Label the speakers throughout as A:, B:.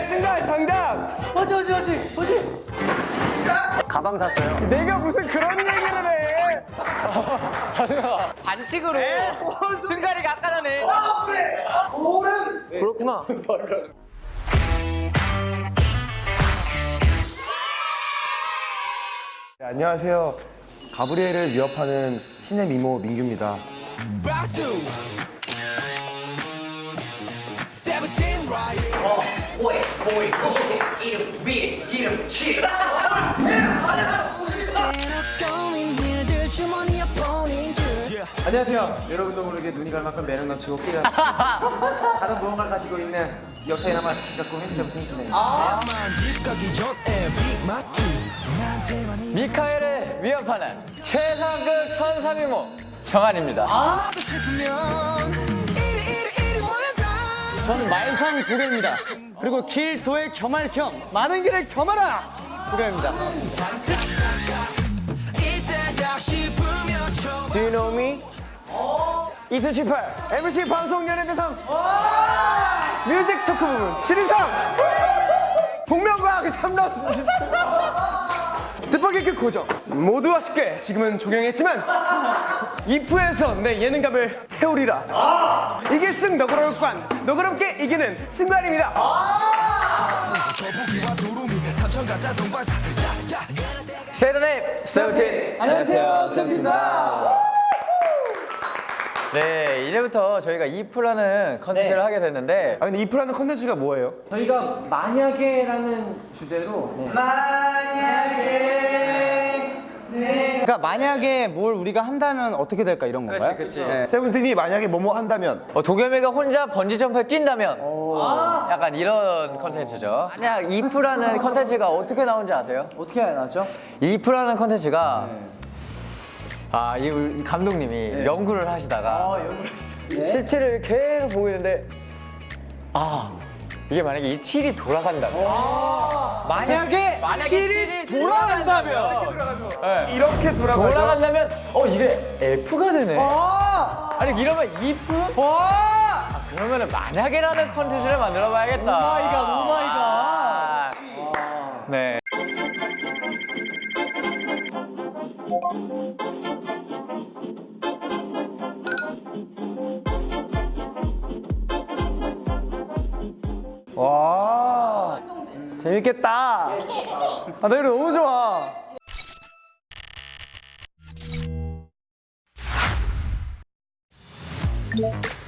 A: 승관 정답.
B: 맞지 맞지 맞지 맞지
C: 가방 샀어요.
A: 내가 무슨 그런 얘기를 해?
D: 반칙으로 승관이가 아까 전에
B: 그렇구나
A: 네, 안녕하세요. 가브리엘을 위협하는 신의 미모 민규입니다.
B: 안녕하세요. 여러분도 모르게 눈이 갈 만큼 매력 넘치고 끼가 다른 무언가를 가지고 있는 역사에 남아 갖고 핸드폰 팅키네
D: 미카엘을 위협하는 최상급 천사미모 정한입니다.
B: 저는 말상 도겸입니다 그리고 길 도의 겸할 겸 많은 길을 겸하라! 도겸입니다.
A: Do you know me? 2018 MC 방송 연예대상 뮤직 토크 부분 7인상 복면가왕 3라운드 뜻밖의 그 고정. 모두 아쉽게 지금은 종영했지만 이프에서 내 예능감을 태우리라. 이길 승 너그러울 관 너그럽게 이기는 승관입니다.
D: Say the name 세븐틴. 안녕하세요 세븐틴입니다. 네 이제부터 저희가 if라는 컨텐츠를 하게 됐는데.
A: 아 근데 if라는 컨텐츠가 뭐예요?
B: 저희가 만약에라는 주제로
E: 그러니까 만약에 뭘 우리가 한다면 어떻게 될까 이런 건가요?
D: 그치
A: 세븐틴이 만약에 뭐뭐 한다면?
D: 어, 도겸이가 혼자 번지점프에 뛴다면? 약간 이런 컨텐츠죠. 만약 if라는 컨텐츠가 어떻게 나온지 아세요?
E: 어떻게 나죠?
D: if라는 컨텐츠가 아, 이 감독님이 연구를 하시다가 실티를 계속 보고 있는데 아 이게 만약에 이 칠이 돌아간다면.
E: 만약에
D: 만약에
E: 실이 돌아간다면.
D: 네.
A: 이렇게 돌아가죠.
D: 돌아간다면 어 이게 F가 되네. 아니 이러면 if? 아, 그러면 은 만약에라는 컨텐츠를 만들어 봐야겠다.
E: 오마이갓, 오마이갓.
D: 아, 네
A: 와 재밌겠다. 아, 나 이거 너무 좋아. 아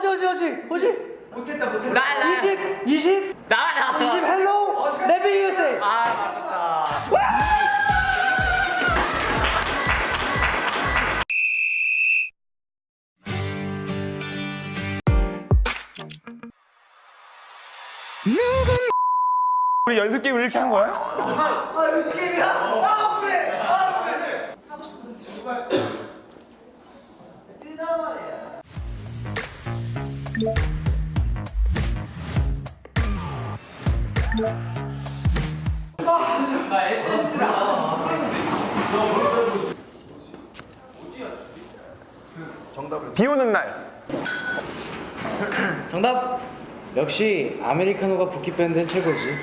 B: 맞지 맞지 맞지. 맞지? 못했다 못했다. 20 20
D: 나와
B: 20 헬로? 레비 USA.
D: 아 맞았다.
A: 우리 연습 게임을 이렇게 한 거야? 비 오는 날
E: 정답 역시 아메리카노가 부키 밴드는 최고지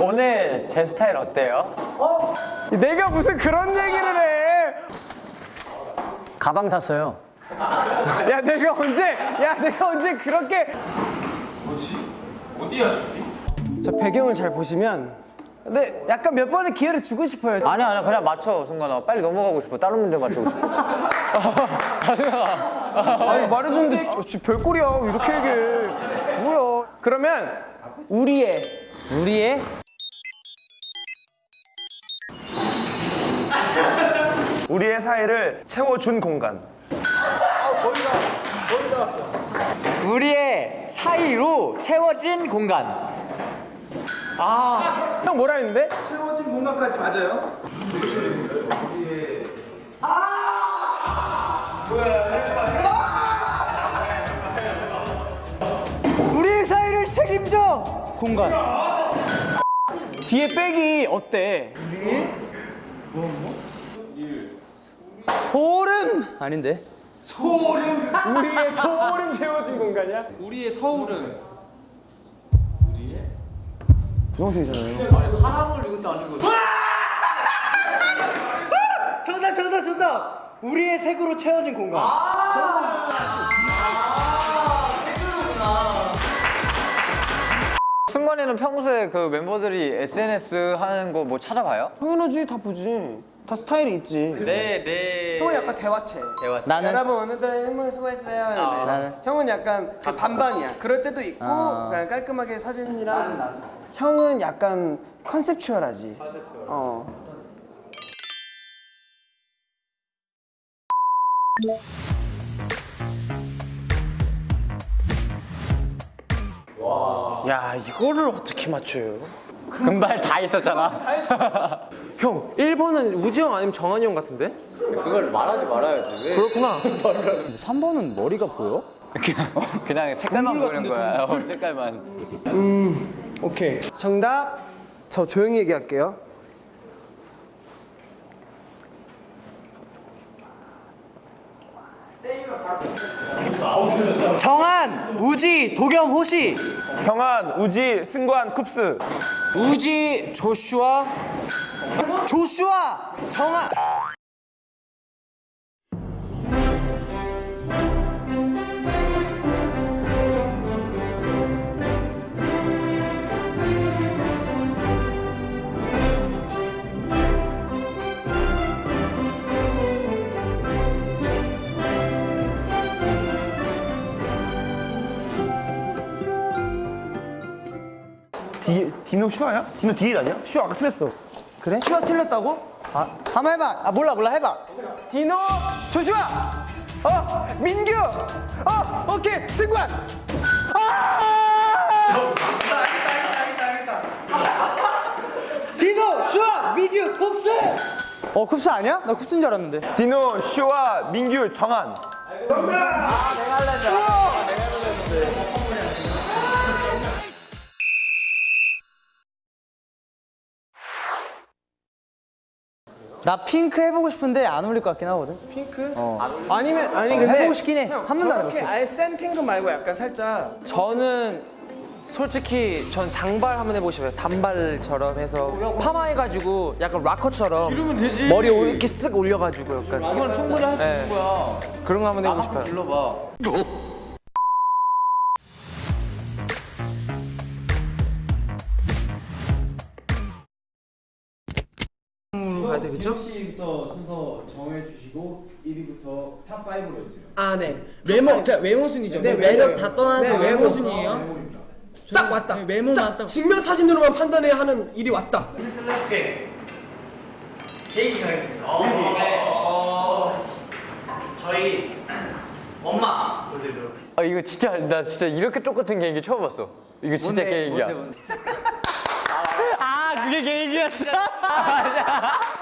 D: 오늘 제 스타일 어때요?
A: 내가 무슨 그런 얘기를 해?
C: 가방 샀어요.
A: 야 내가 언제 야 내가 언제 그렇게 저 배경을 잘 보시면 근데 약간 몇 번의 기회를 주고 싶어요.
D: 아니야 아니야. 그냥 맞춰 순간아. 빨리 넘어가고 싶어. 다른 문제 맞추고 싶어. 아 순간아.
A: 아니 말해줬는데 어, 지 별꼴이야. 왜 이렇게 얘기해? 뭐야? 그러면 우리의
E: 우리의
A: 우리의 사이를 채워준 공간
D: 우리의 사이로 채워진 공간.
A: 형 뭐라 했는데?
E: 우리의 사이를 책임져 공간
A: 뒤에 백이 어때?
E: 소름? 아닌데.
A: 우리의 소름 채워진 공간이야?
B: 우리의 서울은?
E: 정답 정답 정답! 우리의 색으로 채워진 공간.
D: 승관이는 평소에 그 멤버들이 SNS 하는 거 뭐 찾아봐요?
A: 당연하지 다 보지 다 스타일이 있지
D: 네, 네.
A: 형은 약간 대화체
E: 나는
A: 여러분 오늘도 행복 수고했어요 이러네.
E: 나는?
A: 형은 약간 그 반반이야 그럴 때도 있고 그냥 깔끔하게 사진이랑 형은 약간 컨셉추얼하지 어. 야 이거를 어떻게 맞춰요?
D: 금발 다 있었잖아.
A: 형 1번은 우지 형 아니면 정한이 형 같은데?
D: 그걸 말하지 말아야지. 왜?
A: 그렇구나
E: 3번은 머리가 보여?
D: 그냥 색깔만 보이는 거야. 어, 색깔만.
A: 오케이 정답 저 조용히 얘기할게요
E: 정한 우지 도겸 호시.
A: 정한, 우지, 승관, 쿱스.
E: 우지 조슈아. 조슈아 정한
F: 슈아야? 디노 디일 아니야? 슈아 아까 틀렸어.
A: 그래? 슈아 틀렸다고?
E: 아 한번 해봐 아 몰라 몰라 해봐
A: 디노 조슈아 어 민규 어 오케이 승관 아!
E: 디노 슈아 민규 쿱스 어 쿱스 아니야? 나 쿱스인 줄 알았는데
F: 디노, 슈아, 민규, 정한.
E: 나 핑크 해보고 싶은데 안 어울릴 것 같긴 하거든
A: 핑크? 아니면 아니 근데
E: 해보고 싶긴 해. 한 번도 안 해봤어.
A: 아예 센 핑크 말고 약간 살짝
G: 저는 솔직히 전 장발 한번 해보고 싶어요. 단발처럼 해서 파마해가지고 약간 락커처럼
D: 이러면 되지.
G: 머리 오- 이렇게 쓱 올려가지고 약간
D: 이건 충분히 할수
G: 네.
D: 있는 거야.
G: 그런 거 한번 해보고 싶어요.
D: 불러봐.
G: 되겠죠?
A: 아 네. 외모 그러니까 외모 순이죠. 네, 매력 다 떠나서 외모 순이에요. 딱 왔다. 외모만 딱 증명 사진으로만 판단해야 하는 일이 왔다.
D: 아 이거 진짜 나 진짜 이렇게 똑같은 개인기 처음 봤어. 이거 진짜 개인기야.
E: 아 그게 계획이었어?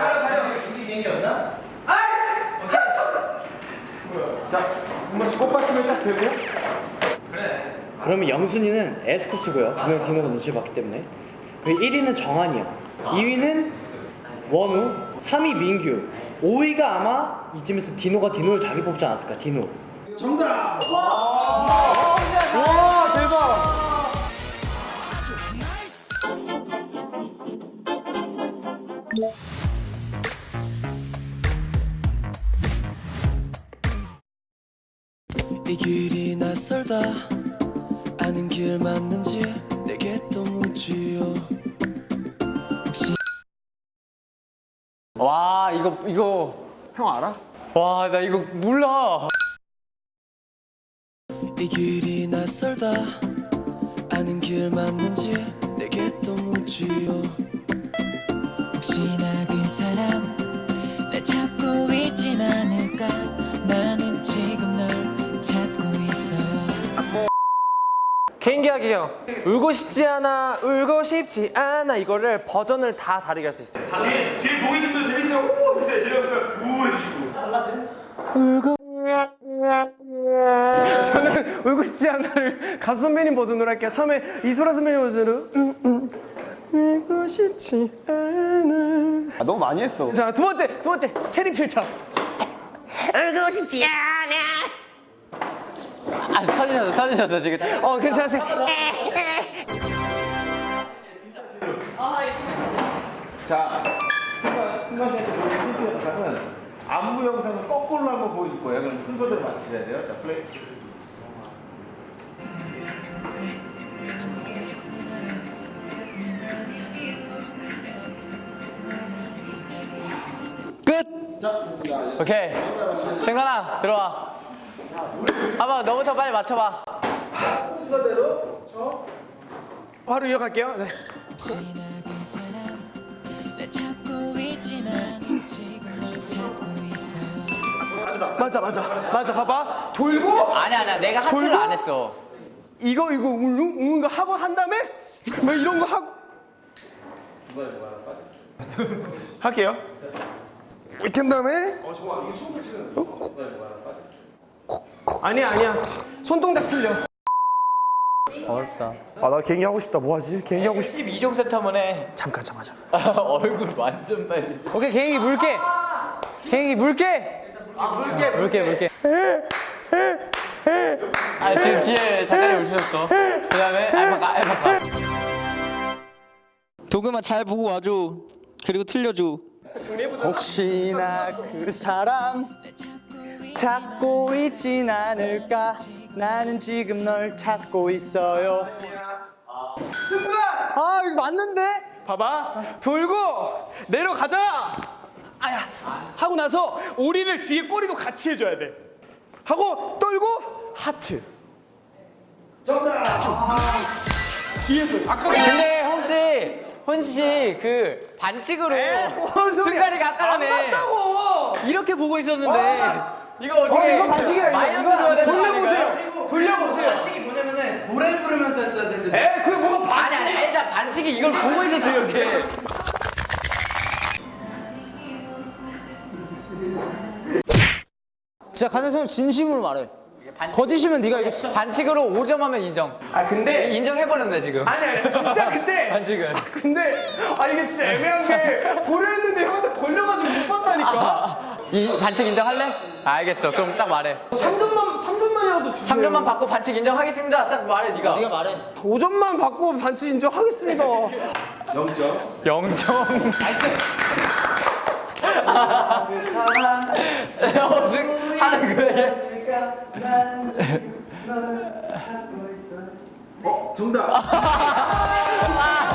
H: 그러면 영순이는 에스코트고요. 분명 디노가 눈치를 봤기 때문에. 그 1위는 정한이야. 2위는 원우, 3위 민규, 5위가 아마 이쯤에서 디노가 디노를 자기 뽑지 않았을까? 디노.
E: 와 대박
I: 이 길이 낯설다 아는 길 맞는지 내게 또 묻지요
D: 와 이거 이거
A: 형 알아?
D: 와 나 이거 몰라.
I: 이 길이 낯설다 아는 길 맞는지 내게 또 묻지요
G: 하기요. 울고 싶지 않아, 울고 싶지 않아 이거를 버전을 다 다르게 할 수 있어요.
F: 뒤에 보이신 분 재밌어요. 우! 해주세요. 재미없으면 우! 해주시고.
A: 저는 울고 싶지 않아를 가수 선배님 버전으로 할게요. 처음에 이소라 선배님 버전으로 음, 음, 울고 싶지 않아.
F: 아, 너무 많이 했어.
A: 자, 두 번째, 두 번째 체리 필터. 울고 싶지 않아.
D: 아 터지셨어 터지셨어 지금.
A: 어, 괜찮으세요?
F: 자, 승관, 승관 씨한테 보여준 힌트 영상은 안무 영상을 거꾸로 한번 보여줄 거예요. 그럼 순서대로 맞추셔야 돼요. 자, 플레이.
D: 오케이. 승관아 들어와. 아마 너부터 빨리 맞춰봐. 순서대로? 저?
A: 바로 이어갈게요. 네. 맞아 맞아. 맞아 봐봐. 돌고?
D: 아니 아니 내가 하트를 안 했어.
A: 이거 이거 울릉 우는 거 하고 한 다음에? 뭐 이런 거 하고?
F: 뭐 할게요. 이렇게 한 다음에? 어 저거 이거 숨을 쉬는 거. 어?
A: 아니야 아니야 손동작 틀려.
F: 아, 나 개인기 하고 싶다. 뭐 하지? 개인기 하고 싶다.
D: 2종 세트 한번 해.
G: 잠깐 잠깐 잠깐.
D: 얼굴 완전 빨리.
A: 오케이 개인기 물게. 개인기 물게. 물게 물게.
D: 아 지금 뒤에 작가님 웃으셨어. 그 다음에 알파카 알파카.
E: 도금아 잘 보고 와줘. 그리고 틀려줘. 혹시나 그 사람 찾고 있진 않을까? 나는 지금 널 찾고 있어요.
A: 승관.
E: 아 이거 맞는데?
A: 봐봐. 돌고 내려가자! 아야 하고 나서 오리를 뒤에 꼬리도 같이 해줘야 돼. 하고 떨고 하트. 정답! 뒤에서 아까
D: 근데 혹시 혼씨 그 반칙으로
A: 뭔 소리야?
D: 승관이가 아까라네.
A: 안 맞다고!
D: 이렇게 보고 있었는데 이거 어떻게
A: 어 이거 반칙이야
D: 마이너스
A: 이거 돌려보세요. 돌려보세요.
H: 반칙이 뭐냐면은 노래 부르면서 했어야 되는데.
A: 에 그게 뭐가
D: 아니
A: 반칙
D: 아니 일단 반칙이 이걸 보고 있었어 이렇게.
E: 진짜 가능성 진심으로 말해. 거짓이면 네가 이거
D: 반칙으로 5점 하면 인정.
A: 아 근데
D: 인정해버렸네 지금.
A: 아니 아니 진짜 근데
D: 반칙은.
A: 근데 아 이게 진짜 애매한 게 보려 했는데 형한테 걸려가지고 못 봤다니까
D: 이 반칙 인정할래? 알겠어. 그럼 딱 말해.
A: 3점만 3점만이라도 주세요.
D: 3점만 받고 반칙 인정하겠습니다. 딱 말해 네가. 네가 말해.
A: 5점만 받고 반칙 인정하겠습니다.
F: 0점.
D: 0점. 그 하는 거야
F: 어, 정답.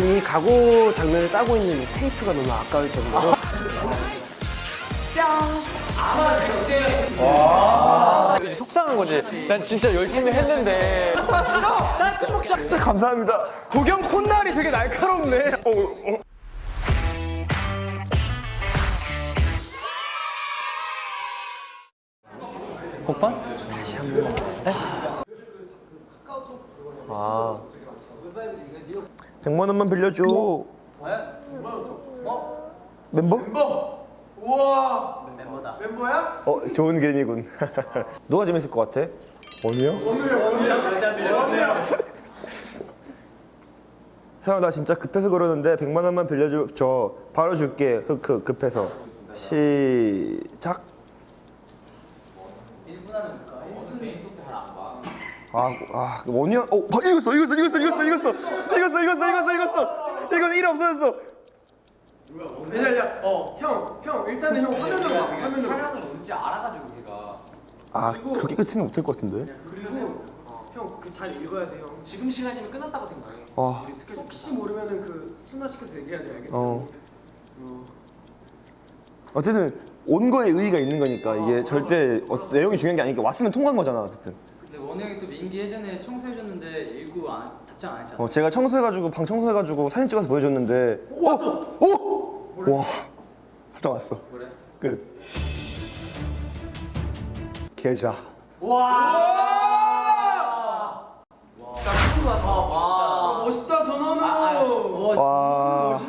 A: 지금 이 가구 장면을 따고 있는 이 테이프가 너무 아까울 정도로.
D: 이제 속상한 거지. 난 진짜 열심히 했는데.
A: 감사합니다. 고경 콧날이 되게 날카롭네. 어, 어.
E: 곡반?
F: 아. 100만 원만 빌려줘. 멤버? 멤버. 우와. 멤버다. 멤버야? 어, 좋은 개미군. 누가 재밌을 것 같아? 원우요? 원우요. 형, 나 진짜 급해서 그러는데 100만 원만 빌려줘. 저 바로 줄게. 흑흑 급해서. 시작. 아, 아, 원이야. 어, 봐, 읽었어, 읽었어, 읽었어, 읽었어, 읽었어, 읽었어, 읽었어, 읽었어, 읽었어. 이거 일 없어졌어.
A: 기다려 어형 형 일단은 형 화면으로 봐 화면으로
F: 아 그렇게 끝 생각 못할 것 같은데
A: 형그 잘 읽어야 돼 형.
G: 지금 시간이면 끝났다고 생각해.
F: 아,
A: 혹시 모르면은 그 순화시켜서 얘기해야 돼 알겠지?
F: 어. 어쨌든 온 거에 의의가 있는 거니까 이게 절대 어, 내용이 중요한 게 아니니까 왔으면 통과한 거잖아 어쨌든
E: 원영이 또 민기 예전에 청소해줬는데 일구 안, 답장 안 했잖아.
F: 어, 제가 청소해가지고 방 청소해가지고 사진 찍어서 보여줬는데. 오, 왔어. 오. 뭐래? 와, 답장 왔어. 그래. 끝. 계좌. 와. 와. 나 친구 와. 멋있다 전원우. 아, 아. 와.
G: 와.